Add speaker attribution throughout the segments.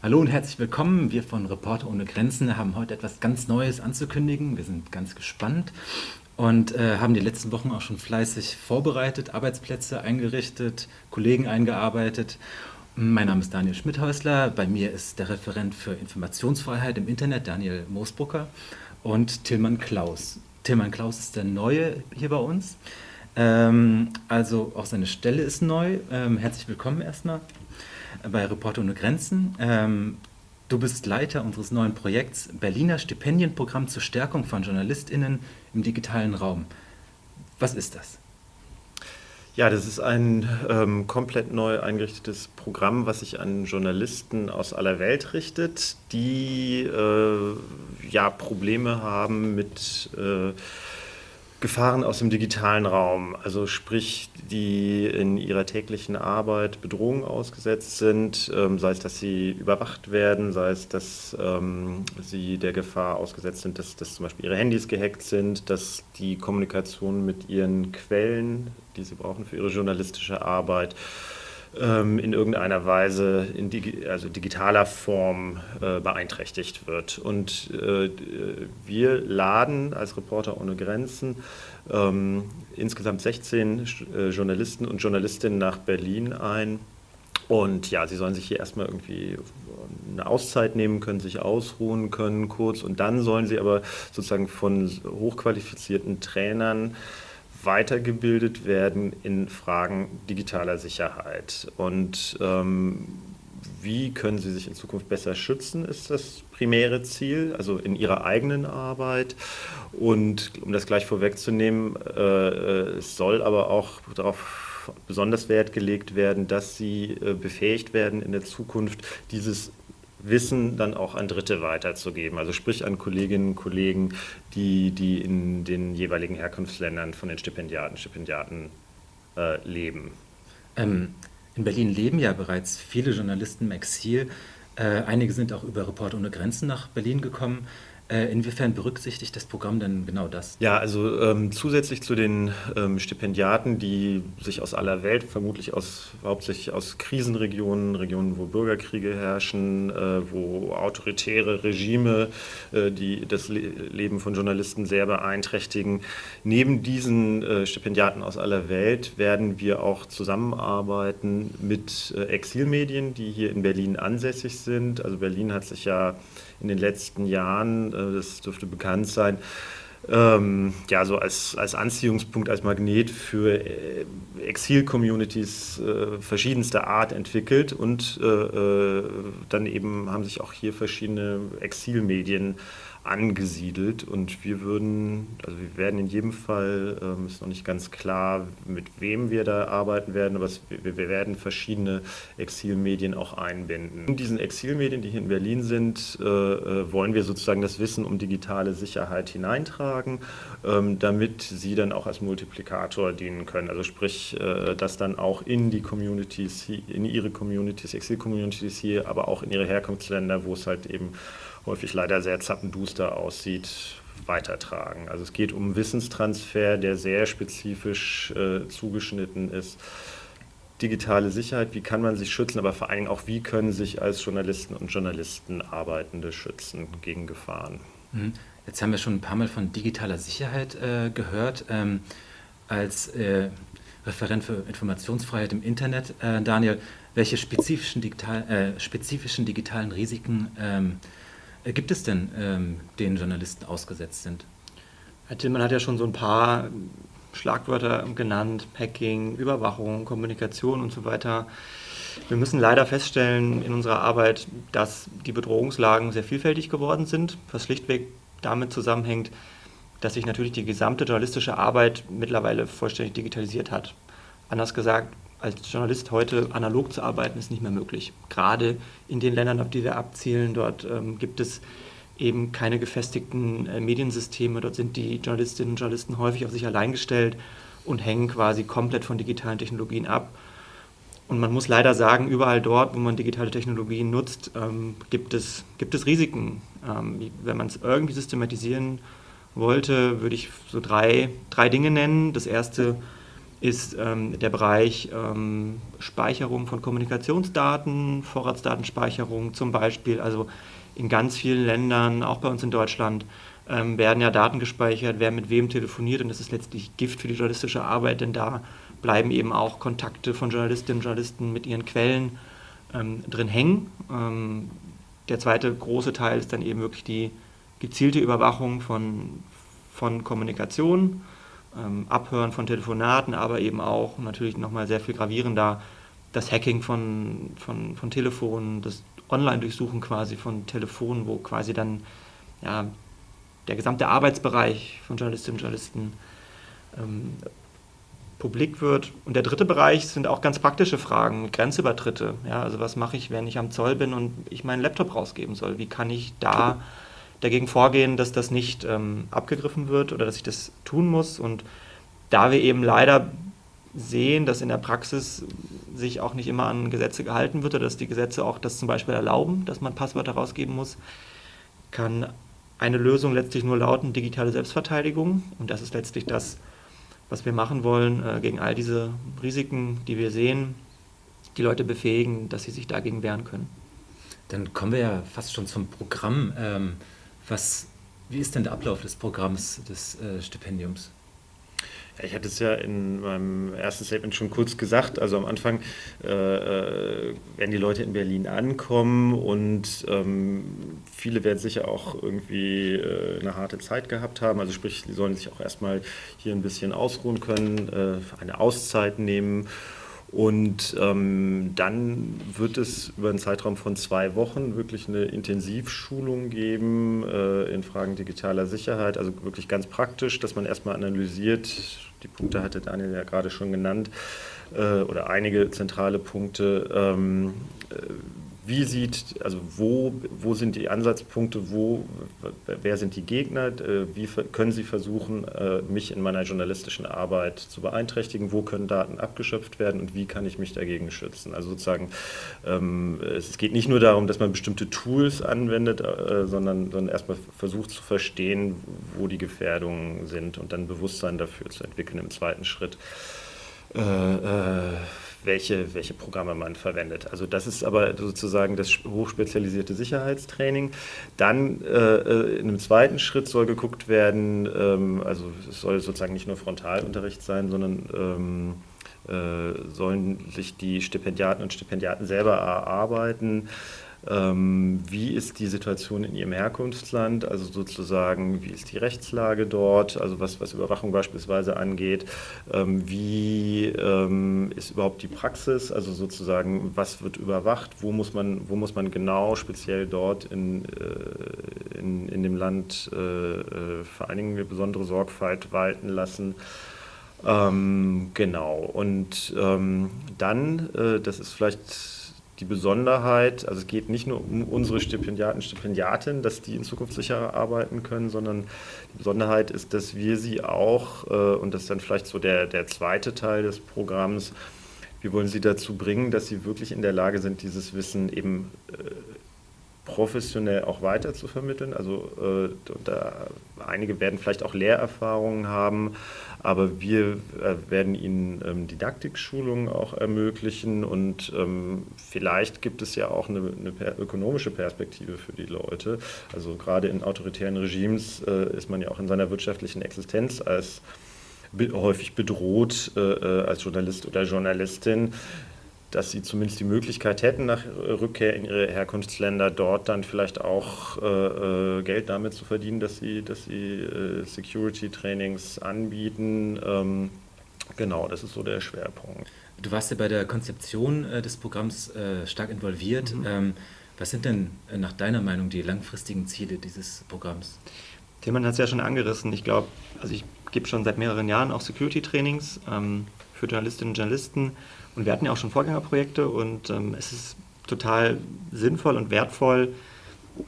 Speaker 1: Hallo und herzlich willkommen. Wir von Reporter ohne Grenzen haben heute etwas ganz Neues anzukündigen. Wir sind ganz gespannt und äh, haben die letzten Wochen auch schon fleißig vorbereitet, Arbeitsplätze eingerichtet, Kollegen eingearbeitet. Mein Name ist Daniel Schmidhäusler. Bei mir ist der Referent für Informationsfreiheit im Internet, Daniel Moosbrucker, und Tilman Klaus. Tilman Klaus ist der Neue hier bei uns. Ähm, also auch seine Stelle ist neu. Ähm, herzlich willkommen erstmal bei Reporter ohne Grenzen. Ähm, du bist Leiter unseres neuen Projekts Berliner Stipendienprogramm zur Stärkung von JournalistInnen im digitalen Raum. Was ist das?
Speaker 2: Ja, das ist ein ähm, komplett neu eingerichtetes Programm, was sich an Journalisten aus aller Welt richtet, die äh, ja Probleme haben mit äh, Gefahren aus dem digitalen Raum, also sprich, die in ihrer täglichen Arbeit Bedrohungen ausgesetzt sind, ähm, sei es, dass sie überwacht werden, sei es, dass ähm, sie der Gefahr ausgesetzt sind, dass, dass zum Beispiel ihre Handys gehackt sind, dass die Kommunikation mit ihren Quellen, die sie brauchen für ihre journalistische Arbeit, in irgendeiner Weise in digi also digitaler Form äh, beeinträchtigt wird. Und äh, wir laden als Reporter ohne Grenzen ähm, insgesamt 16 äh, Journalisten und Journalistinnen nach Berlin ein. Und ja, sie sollen sich hier erstmal irgendwie eine Auszeit nehmen können, sich ausruhen können kurz und dann sollen sie aber sozusagen von hochqualifizierten Trainern weitergebildet werden in Fragen digitaler Sicherheit. Und ähm, wie können sie sich in Zukunft besser schützen, ist das primäre Ziel, also in ihrer eigenen Arbeit. Und um das gleich vorwegzunehmen, äh, äh es soll aber auch darauf besonders Wert gelegt werden, dass sie äh, befähigt werden, in der Zukunft dieses Wissen dann auch an Dritte weiterzugeben, also sprich an Kolleginnen und Kollegen, die, die in den jeweiligen Herkunftsländern von den Stipendiaten, Stipendiaten äh, leben.
Speaker 1: Ähm, in Berlin leben ja bereits viele Journalisten im Exil. Äh, einige sind auch über Report ohne Grenzen nach Berlin gekommen. Äh, inwiefern berücksichtigt das Programm denn genau das?
Speaker 2: Ja, also ähm, zusätzlich zu den ähm, Stipendiaten, die sich aus aller Welt, vermutlich aus, hauptsächlich aus Krisenregionen, Regionen, wo Bürgerkriege herrschen, äh, wo autoritäre Regime, äh, die das Le Leben von Journalisten sehr beeinträchtigen, neben diesen äh, Stipendiaten aus aller Welt werden wir auch zusammenarbeiten mit äh, Exilmedien, die hier in Berlin ansässig sind. Also Berlin hat sich ja in den letzten Jahren, das dürfte bekannt sein, ähm, ja, so als, als Anziehungspunkt, als Magnet für äh, Exil-Communities äh, verschiedenster Art entwickelt und äh, äh dann eben haben sich auch hier verschiedene Exilmedien angesiedelt und wir würden, also wir werden in jedem Fall, ähm, ist noch nicht ganz klar, mit wem wir da arbeiten werden, aber es, wir, wir, werden verschiedene Exilmedien auch einbinden. In diesen Exilmedien, die hier in Berlin sind, äh, äh, wollen wir sozusagen das Wissen um digitale Sicherheit hineintragen, ähm, damit sie dann auch als Multiplikator dienen können. Also sprich, äh, dass dann auch in die Communities, in ihre Communities, Exil-Communities hier, aber auch in ihre Herkunftsländer, wo es halt eben häufig leider sehr zappenduster aussieht, weitertragen. Also es geht um Wissenstransfer, der sehr spezifisch äh, zugeschnitten ist. Digitale Sicherheit, wie kann man sich schützen, aber vor allem auch, wie können sich als Journalisten und Journalisten Arbeitende schützen gegen Gefahren.
Speaker 1: Mhm. Jetzt haben wir schon ein paar Mal von digitaler Sicherheit äh, gehört. Ähm, als äh, Referent für Informationsfreiheit im Internet, äh, Daniel, welche spezifischen, digital, äh, spezifischen digitalen Risiken ähm, äh, gibt es denn, ähm, denen Journalisten ausgesetzt sind?
Speaker 3: Herr Tillmann hat ja schon so ein paar Schlagwörter genannt, Hacking, Überwachung, Kommunikation und so weiter. Wir müssen leider feststellen in unserer Arbeit, dass die Bedrohungslagen sehr vielfältig geworden sind, was schlichtweg damit zusammenhängt, dass sich natürlich die gesamte journalistische Arbeit mittlerweile vollständig digitalisiert hat. Anders gesagt, als Journalist heute analog zu arbeiten, ist nicht mehr möglich. Gerade in den Ländern, auf die wir abzielen, dort ähm, gibt es eben keine gefestigten äh, Mediensysteme. Dort sind die Journalistinnen und Journalisten häufig auf sich allein gestellt und hängen quasi komplett von digitalen Technologien ab. Und man muss leider sagen, überall dort, wo man digitale Technologien nutzt, ähm, gibt, es, gibt es Risiken. Ähm, wenn man es irgendwie systematisieren wollte, würde ich so drei, drei Dinge nennen. Das erste ist ähm, der Bereich ähm, Speicherung von Kommunikationsdaten, Vorratsdatenspeicherung zum Beispiel. Also in ganz vielen Ländern, auch bei uns in Deutschland, ähm, werden ja Daten gespeichert, wer mit wem telefoniert und das ist letztlich Gift für die journalistische Arbeit, denn da bleiben eben auch Kontakte von Journalistinnen und Journalisten mit ihren Quellen ähm, drin hängen. Ähm, der zweite große Teil ist dann eben wirklich die gezielte Überwachung von, von Kommunikation, Abhören von Telefonaten, aber eben auch natürlich nochmal sehr viel gravierender das Hacking von, von, von Telefonen, das Online-Durchsuchen quasi von Telefonen, wo quasi dann ja, der gesamte Arbeitsbereich von Journalistinnen und Journalisten ähm, publik wird. Und der dritte Bereich sind auch ganz praktische Fragen, Grenzübertritte. Ja, also was mache ich, wenn ich am Zoll bin und ich meinen Laptop rausgeben soll? Wie kann ich da dagegen vorgehen, dass das nicht ähm, abgegriffen wird oder dass ich das tun muss? Und da wir eben leider sehen, dass in der Praxis sich auch nicht immer an Gesetze gehalten wird oder dass die Gesetze auch das zum Beispiel erlauben, dass man Passwörter rausgeben muss, kann eine Lösung letztlich nur lauten digitale Selbstverteidigung. Und das ist letztlich das, was wir machen wollen, äh, gegen all diese Risiken, die wir sehen, die Leute befähigen, dass sie sich dagegen wehren können.
Speaker 1: Dann kommen wir ja fast schon zum Programm. Ähm, was, wie ist denn der Ablauf des Programms des äh, Stipendiums?
Speaker 2: Ich hatte es ja in meinem ersten Statement schon kurz gesagt. Also am Anfang äh, äh, werden die Leute in Berlin ankommen und ähm, viele werden sicher auch irgendwie äh, eine harte Zeit gehabt haben. Also sprich, sie sollen sich auch erstmal hier ein bisschen ausruhen können, äh, eine Auszeit nehmen und ähm, dann wird es über einen Zeitraum von zwei Wochen wirklich eine Intensivschulung geben äh, in Fragen digitaler Sicherheit, also wirklich ganz praktisch, dass man erstmal analysiert, die Punkte hatte Daniel ja gerade schon genannt, äh, oder einige zentrale Punkte. Ähm, äh, wie sieht, also wo, wo sind die Ansatzpunkte, wo, wer sind die Gegner, äh, wie können sie versuchen, äh, mich in meiner journalistischen Arbeit zu beeinträchtigen, wo können Daten abgeschöpft werden und wie kann ich mich dagegen schützen. Also sozusagen, ähm, es geht nicht nur darum, dass man bestimmte Tools anwendet, äh, sondern, sondern erstmal versucht zu verstehen, wo die Gefährdungen sind und dann Bewusstsein dafür zu entwickeln im zweiten Schritt. Äh, äh, welche, welche Programme man verwendet. Also das ist aber sozusagen das hochspezialisierte Sicherheitstraining. Dann äh, äh, in einem zweiten Schritt soll geguckt werden, ähm, also es soll sozusagen nicht nur Frontalunterricht sein, sondern ähm, äh, sollen sich die Stipendiaten und Stipendiaten selber erarbeiten, wie ist die Situation in Ihrem Herkunftsland, also sozusagen, wie ist die Rechtslage dort, also was, was Überwachung beispielsweise angeht, ähm, wie ähm, ist überhaupt die Praxis, also sozusagen, was wird überwacht, wo muss man, wo muss man genau speziell dort in, äh, in, in dem Land äh, äh, vor allen Dingen eine besondere Sorgfalt walten lassen. Ähm, genau, und ähm, dann, äh, das ist vielleicht die Besonderheit, also es geht nicht nur um unsere Stipendiaten, Stipendiatinnen, dass die in Zukunft sicherer arbeiten können, sondern die Besonderheit ist, dass wir sie auch, äh, und das ist dann vielleicht so der, der zweite Teil des Programms, wir wollen sie dazu bringen, dass sie wirklich in der Lage sind, dieses Wissen eben äh, professionell auch weiter zu vermitteln. Also äh, da, einige werden vielleicht auch Lehrerfahrungen haben, aber wir äh, werden ihnen ähm, Didaktikschulungen auch ermöglichen und ähm, vielleicht gibt es ja auch eine, eine per ökonomische Perspektive für die Leute. Also gerade in autoritären Regimes äh, ist man ja auch in seiner wirtschaftlichen Existenz als häufig bedroht äh, äh, als Journalist oder Journalistin dass sie zumindest die Möglichkeit hätten, nach Rückkehr in ihre Herkunftsländer dort dann vielleicht auch äh, äh, Geld damit zu verdienen, dass sie, dass sie äh, Security-Trainings anbieten. Ähm, genau, das ist so der Schwerpunkt.
Speaker 1: Du warst ja bei der Konzeption äh, des Programms äh, stark involviert. Mhm. Ähm, was sind denn äh, nach deiner Meinung die langfristigen Ziele dieses Programms?
Speaker 3: Tilman hat es ja schon angerissen. Ich glaube, also ich gebe schon seit mehreren Jahren auch Security-Trainings ähm, für Journalistinnen und Journalisten und wir hatten ja auch schon Vorgängerprojekte und ähm, es ist total sinnvoll und wertvoll,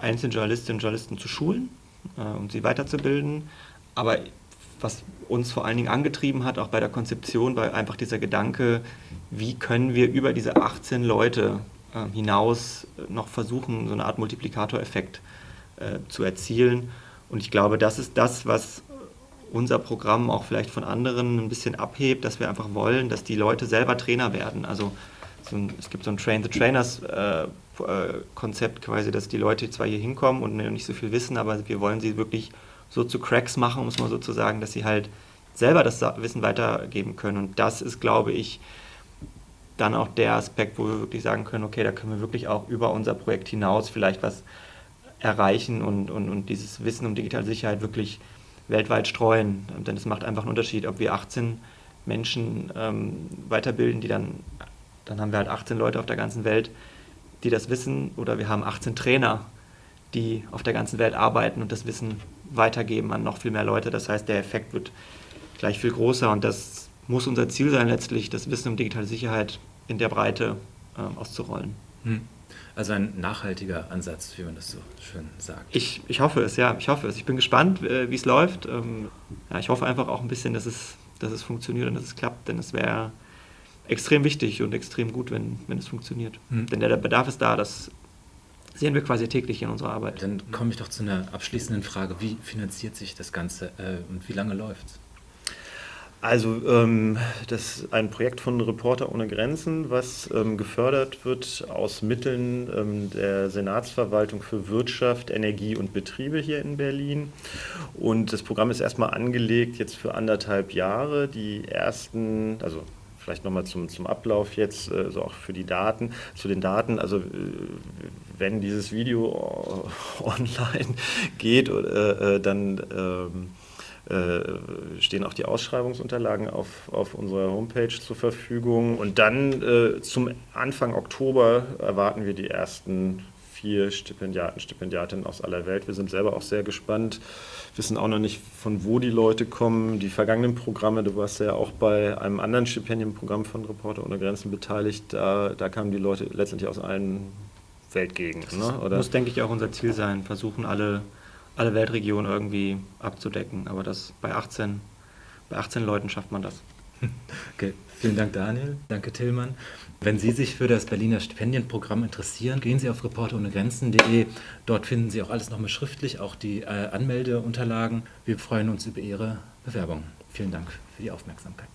Speaker 3: einzelne Journalistinnen und Journalisten zu schulen äh, und sie weiterzubilden. Aber was uns vor allen Dingen angetrieben hat, auch bei der Konzeption, war einfach dieser Gedanke, wie können wir über diese 18 Leute äh, hinaus noch versuchen, so eine Art Multiplikatoreffekt äh, zu erzielen. Und ich glaube, das ist das, was unser Programm auch vielleicht von anderen ein bisschen abhebt, dass wir einfach wollen, dass die Leute selber Trainer werden. Also so ein, es gibt so ein Train the Trainers äh, äh, Konzept quasi, dass die Leute zwar hier hinkommen und nicht so viel wissen, aber wir wollen sie wirklich so zu Cracks machen, muss man sozusagen, dass sie halt selber das Wissen weitergeben können. Und das ist, glaube ich, dann auch der Aspekt, wo wir wirklich sagen können, okay, da können wir wirklich auch über unser Projekt hinaus vielleicht was erreichen und, und, und dieses Wissen um digitale Sicherheit wirklich weltweit streuen. Denn es macht einfach einen Unterschied, ob wir 18 Menschen ähm, weiterbilden, die dann, dann haben wir halt 18 Leute auf der ganzen Welt, die das wissen, oder wir haben 18 Trainer, die auf der ganzen Welt arbeiten und das Wissen weitergeben an noch viel mehr Leute. Das heißt, der Effekt wird gleich viel größer und das muss unser Ziel sein, letztlich das Wissen um digitale Sicherheit in der Breite äh, auszurollen. Hm.
Speaker 1: Also ein nachhaltiger Ansatz, wie man das so schön sagt.
Speaker 3: Ich, ich hoffe es, ja, ich hoffe es. Ich bin gespannt, äh, wie es läuft. Ähm, ja, ich hoffe einfach auch ein bisschen, dass es, dass es funktioniert und dass es klappt, denn es wäre extrem wichtig und extrem gut, wenn, wenn es funktioniert. Hm. Denn der, Bedarf ist da, das sehen wir quasi täglich in unserer Arbeit.
Speaker 1: Dann komme ich doch zu einer abschließenden Frage. Wie finanziert sich das Ganze äh, und wie lange läuft es?
Speaker 2: Also ähm, das ist ein Projekt von Reporter ohne Grenzen, was ähm, gefördert wird aus Mitteln ähm, der Senatsverwaltung für Wirtschaft, Energie und Betriebe hier in Berlin. Und das Programm ist erstmal angelegt jetzt für anderthalb Jahre. Die ersten, also vielleicht nochmal zum, zum Ablauf jetzt, äh, so auch für die Daten, zu den Daten, also äh, wenn dieses Video online geht, äh, dann ähm, äh, stehen auch die Ausschreibungsunterlagen auf, auf unserer Homepage zur Verfügung. Und dann äh, zum Anfang Oktober erwarten wir die ersten vier Stipendiaten, Stipendiatinnen aus aller Welt. Wir sind selber auch sehr gespannt, wissen auch noch nicht, von wo die Leute kommen. Die vergangenen Programme, du warst ja auch bei einem anderen Stipendienprogramm von Reporter ohne Grenzen beteiligt, da, da kamen die Leute letztendlich aus allen Weltgegenden.
Speaker 3: Das ne? muss, denke ich, auch unser Ziel sein, versuchen alle alle Weltregionen irgendwie abzudecken. Aber das bei 18, bei 18 Leuten schafft man das.
Speaker 1: Okay, vielen Dank Daniel, danke Tillmann. Wenn Sie sich für das Berliner Stipendienprogramm interessieren, gehen Sie auf reporterohnegrenzen.de. Dort finden Sie auch alles nochmal schriftlich, auch die äh, Anmeldeunterlagen. Wir freuen uns über Ihre Bewerbung. Vielen Dank für die Aufmerksamkeit.